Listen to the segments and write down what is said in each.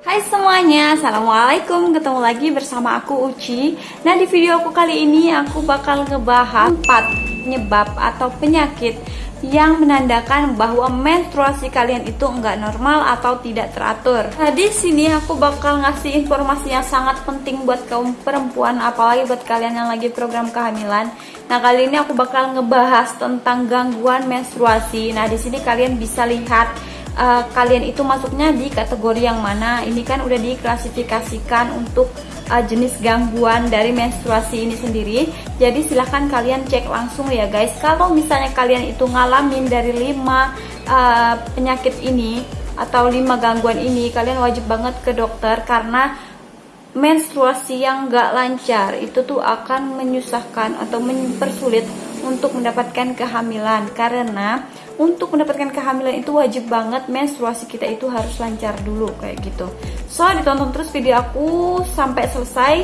Hai semuanya, Assalamualaikum. Ketemu lagi bersama aku Uci. Nah di video aku kali ini aku bakal ngebahas 4 penyebab atau penyakit yang menandakan bahwa menstruasi kalian itu enggak normal atau tidak teratur. Nah, di sini aku bakal ngasih informasi yang sangat penting buat kaum perempuan, apalagi buat kalian yang lagi program kehamilan. Nah, kali ini aku bakal ngebahas tentang gangguan menstruasi. Nah, di sini kalian bisa lihat uh, kalian itu masuknya di kategori yang mana. Ini kan udah diklasifikasikan untuk uh, jenis gangguan dari menstruasi ini sendiri. Jadi silahkan kalian cek langsung ya guys. Kalau misalnya kalian itu ngalamin dari 5 uh, penyakit ini atau 5 gangguan ini, kalian wajib banget ke dokter karena menstruasi yang gak lancar itu tuh akan menyusahkan atau mempersulit untuk mendapatkan kehamilan karena untuk mendapatkan kehamilan itu wajib banget menstruasi kita itu harus lancar dulu kayak gitu. So ditonton terus video aku sampai selesai.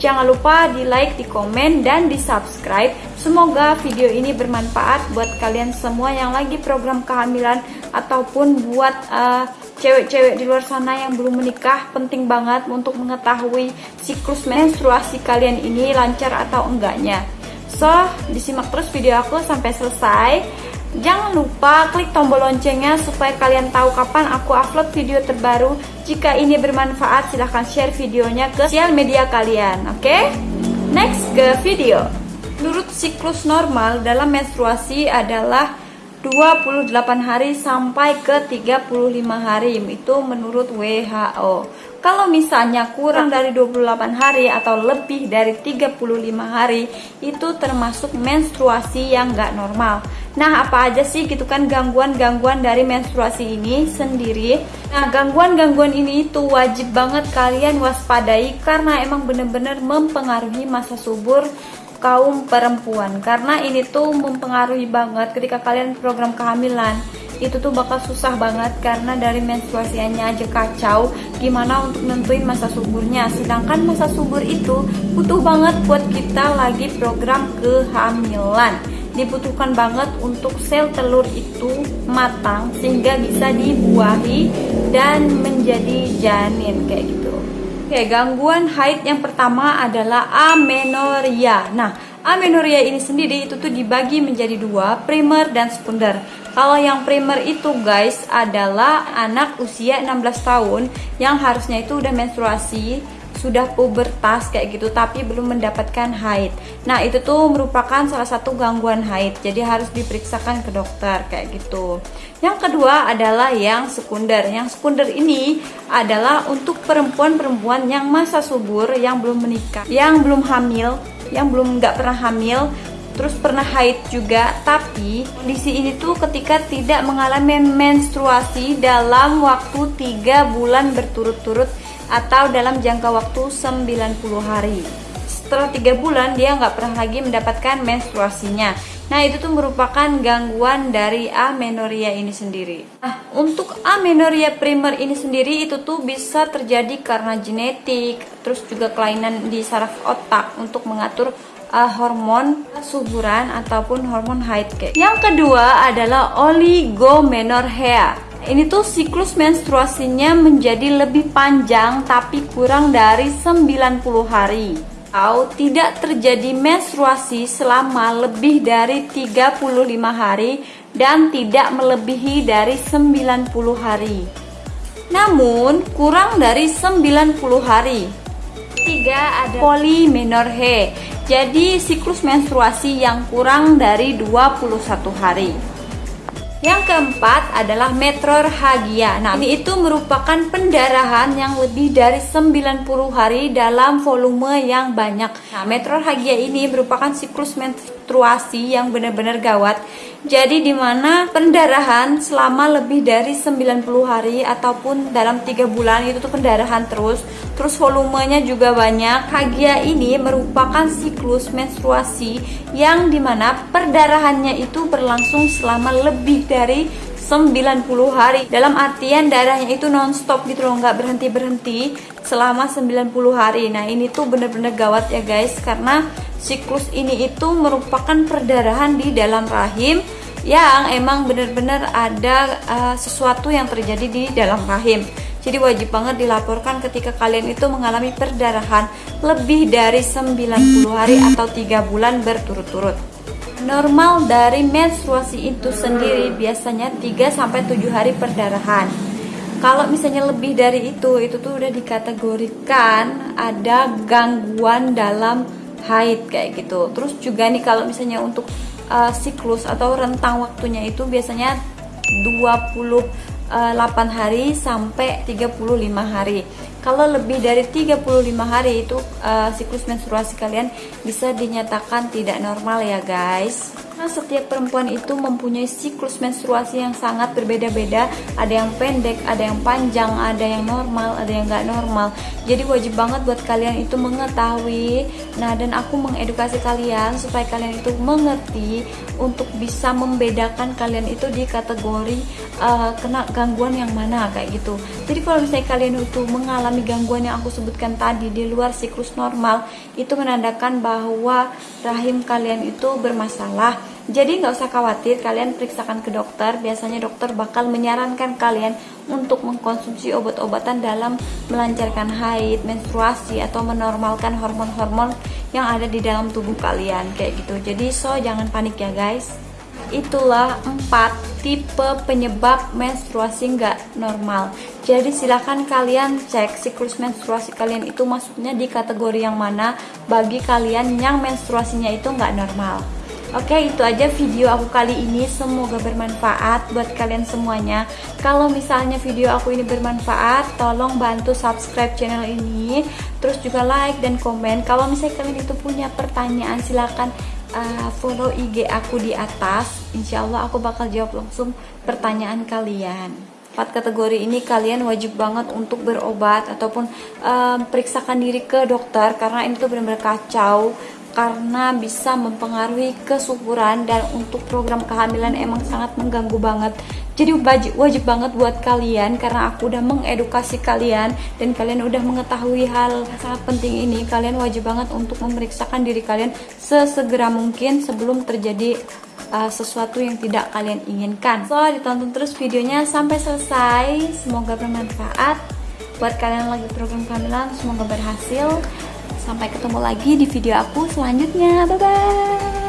Jangan lupa di like di komen dan di subscribe semoga video ini bermanfaat buat kalian semua yang lagi program kehamilan ataupun buat uh, cewek-cewek di luar sana yang belum menikah. Penting banget untuk mengetahui siklus menstruasi kalian ini lancar atau enggaknya. So disimak terus video aku sampai selesai Jangan lupa klik tombol loncengnya supaya kalian tahu kapan aku upload video terbaru. Jika ini bermanfaat, silahkan share videonya ke sosial media kalian. Oke? Okay? Next ke video. Menurut siklus normal dalam menstruasi adalah 28 hari sampai ke 35 hari. Itu menurut WHO. Kalau misalnya kurang dari 28 hari atau lebih dari 35 hari itu termasuk menstruasi yang gak normal. Nah, apa aja sih gitu kan gangguan-gangguan dari menstruasi ini sendiri? Nah, gangguan-gangguan ini itu wajib banget kalian waspadai karena emang bener-bener mempengaruhi masa subur kaum perempuan. Karena ini tuh mempengaruhi banget ketika kalian program kehamilan itu tuh bakal susah banget karena dari menstruasinya aja kacau gimana untuk nentuin masa suburnya sedangkan masa subur itu butuh banget buat kita lagi program kehamilan dibutuhkan banget untuk sel telur itu matang sehingga bisa dibuahi dan menjadi janin kayak gitu Oke, gangguan haid yang pertama adalah amenorrhea. Nah, amenorrhea ini sendiri itu tuh dibagi menjadi dua, primer dan sekunder. Kalau yang primer itu guys adalah anak usia 16 tahun yang harusnya itu udah menstruasi, sudah pubertas kayak gitu tapi belum mendapatkan haid. Nah, itu tuh merupakan salah satu gangguan haid. Jadi harus diperiksakan ke dokter kayak gitu. Yang kedua adalah yang sekunder. Yang sekunder ini adalah untuk perempuan-perempuan yang masa subur, yang belum menikah, yang belum hamil, yang belum nggak pernah hamil terus pernah haid juga tapi kondisi ini tuh ketika tidak mengalami menstruasi dalam waktu 3 bulan berturut-turut atau dalam jangka waktu 90 hari setelah 3 bulan dia nggak pernah lagi mendapatkan menstruasinya Nah itu tuh merupakan gangguan dari amenorrhea ini sendiri Nah untuk amenorrhea primer ini sendiri itu tuh bisa terjadi karena genetik Terus juga kelainan di saraf otak untuk mengatur uh, hormon suburan ataupun hormon haid. Yang kedua adalah oligomenorrhea. Ini tuh siklus menstruasinya menjadi lebih panjang tapi kurang dari 90 hari atau tidak terjadi menstruasi selama lebih dari 35 hari dan tidak melebihi dari 90 hari. Namun kurang dari 90 hari. Tiga ada polimenorrhea jadi siklus menstruasi yang kurang dari 21 hari. Yang keempat adalah metrorhagia. Nah, ini itu merupakan pendarahan yang lebih dari 90 hari dalam volume yang banyak. Nah, metrorhagia ini merupakan siklus menstruasi yang benar-benar gawat. Jadi di mana pendarahan selama lebih dari 90 hari ataupun dalam tiga bulan itu tuh pendarahan terus, terus volumenya juga banyak. Hagia ini merupakan siklus menstruasi yang di mana perdarahannya itu berlangsung selama lebih dari 90 hari dalam artian darahnya itu nonstop gitu loh nggak berhenti berhenti selama 90 hari nah ini tuh bener-bener gawat ya guys karena siklus ini itu merupakan perdarahan di dalam rahim yang emang bener-bener ada uh, sesuatu yang terjadi di dalam rahim jadi wajib banget dilaporkan ketika kalian itu mengalami perdarahan lebih dari 90 hari atau 3 bulan berturut-turut normal dari menstruasi itu sendiri biasanya 3 sampai 7 hari perdarahan. Kalau misalnya lebih dari itu, itu tuh udah dikategorikan ada gangguan dalam haid kayak gitu. Terus juga nih kalau misalnya untuk uh, siklus atau rentang waktunya itu biasanya 28 hari sampai 35 hari. Kalau lebih dari 35 hari itu uh, siklus menstruasi kalian bisa dinyatakan tidak normal ya guys. Karena setiap perempuan itu mempunyai siklus menstruasi yang sangat berbeda-beda. Ada yang pendek, ada yang panjang, ada yang normal, ada yang nggak normal. Jadi wajib banget buat kalian itu mengetahui. Nah dan aku mengedukasi kalian supaya kalian itu mengerti untuk bisa membedakan kalian itu di kategori uh, kena gangguan yang mana kayak gitu. Jadi kalau misalnya kalian itu mengalami gangguan yang aku sebutkan tadi di luar siklus normal, itu menandakan bahwa rahim kalian itu bermasalah jadi nggak usah khawatir, kalian periksakan ke dokter. Biasanya dokter bakal menyarankan kalian untuk mengkonsumsi obat-obatan dalam melancarkan haid, menstruasi, atau menormalkan hormon-hormon yang ada di dalam tubuh kalian kayak gitu. Jadi so jangan panik ya guys. Itulah empat tipe penyebab menstruasi nggak normal. Jadi silahkan kalian cek siklus menstruasi kalian itu masuknya di kategori yang mana bagi kalian yang menstruasinya itu nggak normal. Oke itu aja video aku kali ini. Semoga bermanfaat buat kalian semuanya. Kalau misalnya video aku ini bermanfaat Tolong bantu subscribe channel ini. Terus juga like dan komen. Kalau misalnya kalian itu punya pertanyaan Silahkan uh, follow IG aku di atas. Insya Allah aku bakal jawab langsung pertanyaan kalian. Empat kategori ini kalian wajib banget untuk berobat ataupun um, periksakan diri ke dokter. Karena ini tuh benar-benar kacau karena bisa mempengaruhi kesuburan dan untuk program kehamilan emang sangat mengganggu banget. Jadi wajib, wajib banget buat kalian karena aku udah mengedukasi kalian dan kalian udah mengetahui hal sangat penting ini. Kalian wajib banget untuk memeriksakan diri kalian sesegera mungkin sebelum terjadi uh, sesuatu yang tidak kalian inginkan. So ditonton terus videonya sampai selesai. Semoga bermanfaat. Buat kalian lagi program kehamilan semoga berhasil Sampai ketemu lagi di video aku selanjutnya. Bye bye.